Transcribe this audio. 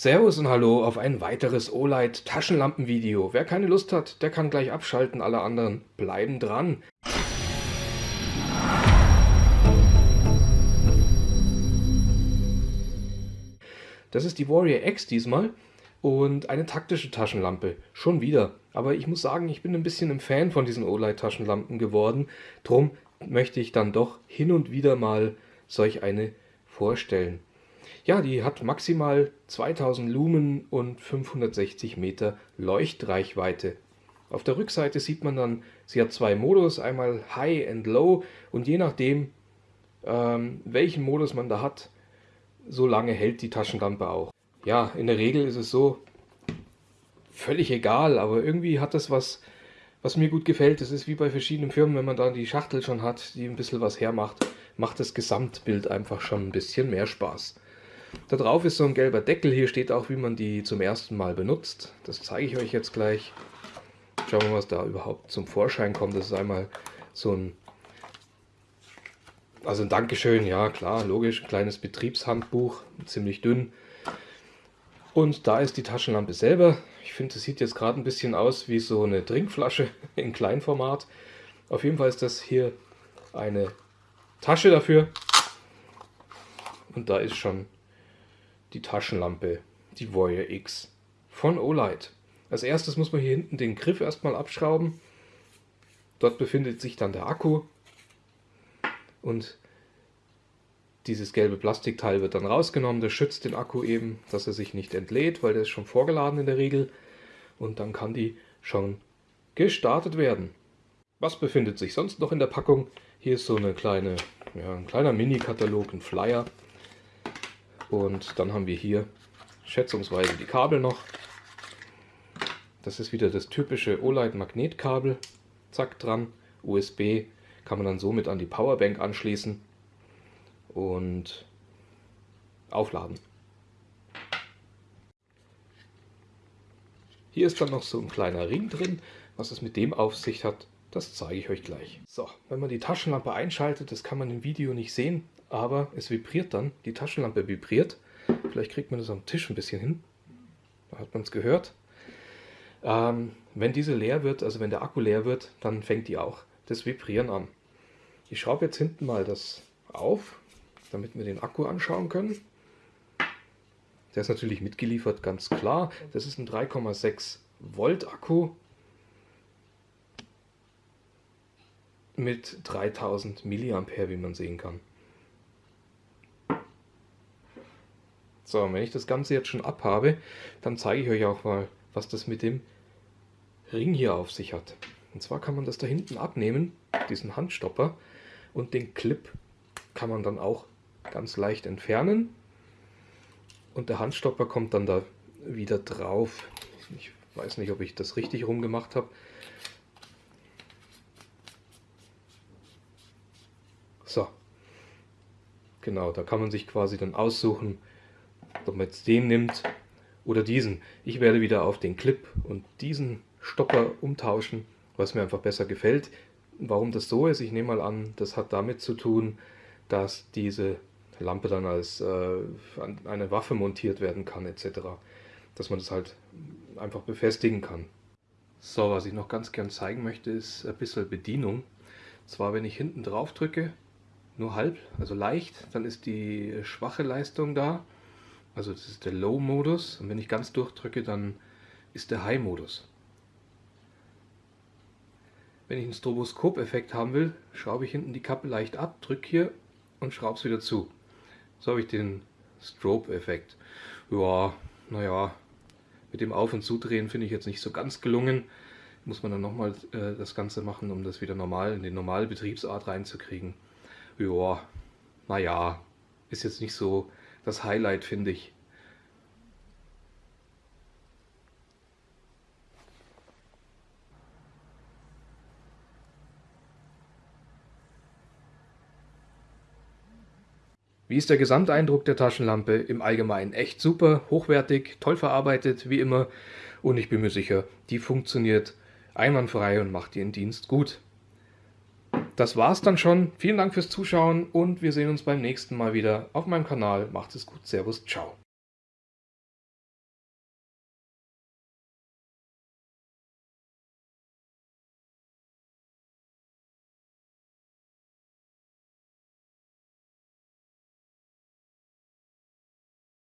Servus und Hallo auf ein weiteres Olight Taschenlampenvideo. Wer keine Lust hat, der kann gleich abschalten, alle anderen bleiben dran. Das ist die Warrior X diesmal und eine taktische Taschenlampe. Schon wieder. Aber ich muss sagen, ich bin ein bisschen ein Fan von diesen Olight Taschenlampen geworden. Drum möchte ich dann doch hin und wieder mal solch eine vorstellen. Ja, die hat maximal 2000 Lumen und 560 Meter Leuchtreichweite. Auf der Rückseite sieht man dann, sie hat zwei Modus, einmal High und Low und je nachdem, ähm, welchen Modus man da hat, so lange hält die Taschenlampe auch. Ja, in der Regel ist es so, völlig egal, aber irgendwie hat das was, was mir gut gefällt. Das ist wie bei verschiedenen Firmen, wenn man da die Schachtel schon hat, die ein bisschen was hermacht, macht das Gesamtbild einfach schon ein bisschen mehr Spaß. Da drauf ist so ein gelber Deckel. Hier steht auch, wie man die zum ersten Mal benutzt. Das zeige ich euch jetzt gleich. Schauen wir mal, was da überhaupt zum Vorschein kommt. Das ist einmal so ein, also ein Dankeschön, ja klar, logisch, ein kleines Betriebshandbuch, ziemlich dünn. Und da ist die Taschenlampe selber. Ich finde, das sieht jetzt gerade ein bisschen aus wie so eine Trinkflasche in Kleinformat. Auf jeden Fall ist das hier eine Tasche dafür. Und da ist schon die Taschenlampe, die Warrior X von Olight. Als erstes muss man hier hinten den Griff erstmal abschrauben. Dort befindet sich dann der Akku und dieses gelbe Plastikteil wird dann rausgenommen. Das schützt den Akku eben, dass er sich nicht entlädt, weil der ist schon vorgeladen in der Regel. Und dann kann die schon gestartet werden. Was befindet sich sonst noch in der Packung? Hier ist so eine kleine, ja, ein kleiner Mini-Katalog, ein Flyer. Und dann haben wir hier schätzungsweise die Kabel noch. Das ist wieder das typische Olight Magnetkabel. Zack dran, USB kann man dann somit an die Powerbank anschließen und aufladen. Hier ist dann noch so ein kleiner Ring drin. Was es mit dem auf sich hat, das zeige ich euch gleich. So, wenn man die Taschenlampe einschaltet, das kann man im Video nicht sehen, aber es vibriert dann, die Taschenlampe vibriert. Vielleicht kriegt man das am Tisch ein bisschen hin. Da hat man es gehört. Ähm, wenn diese leer wird, also wenn der Akku leer wird, dann fängt die auch das Vibrieren an. Ich schraube jetzt hinten mal das auf, damit wir den Akku anschauen können. Der ist natürlich mitgeliefert, ganz klar. Das ist ein 3,6 Volt Akku mit 3000 mA, wie man sehen kann. So, wenn ich das Ganze jetzt schon abhabe, dann zeige ich euch auch mal, was das mit dem Ring hier auf sich hat. Und zwar kann man das da hinten abnehmen, diesen Handstopper, und den Clip kann man dann auch ganz leicht entfernen. Und der Handstopper kommt dann da wieder drauf. Ich weiß nicht, ob ich das richtig rumgemacht habe. So. Genau, da kann man sich quasi dann aussuchen, ob man jetzt den nimmt oder diesen. Ich werde wieder auf den Clip und diesen Stopper umtauschen, was mir einfach besser gefällt. Warum das so ist, ich nehme mal an, das hat damit zu tun, dass diese Lampe dann als äh, eine Waffe montiert werden kann etc. Dass man das halt einfach befestigen kann. So, was ich noch ganz gern zeigen möchte, ist ein bisschen Bedienung. Zwar, wenn ich hinten drauf drücke, nur halb, also leicht, dann ist die schwache Leistung da. Also das ist der Low-Modus und wenn ich ganz durchdrücke, dann ist der High-Modus. Wenn ich einen Stroboskop-Effekt haben will, schraube ich hinten die Kappe leicht ab, drücke hier und schraube es wieder zu. So habe ich den Strobe-Effekt. Ja, naja, mit dem Auf- und Zudrehen finde ich jetzt nicht so ganz gelungen. Muss man dann nochmal äh, das Ganze machen, um das wieder normal in die normale Betriebsart reinzukriegen. Ja, naja, ist jetzt nicht so das Highlight, finde ich. Wie ist der Gesamteindruck der Taschenlampe? Im Allgemeinen echt super, hochwertig, toll verarbeitet, wie immer. Und ich bin mir sicher, die funktioniert einwandfrei und macht ihren Dienst gut. Das war's dann schon. Vielen Dank fürs Zuschauen und wir sehen uns beim nächsten Mal wieder auf meinem Kanal. Macht es gut. Servus. Ciao.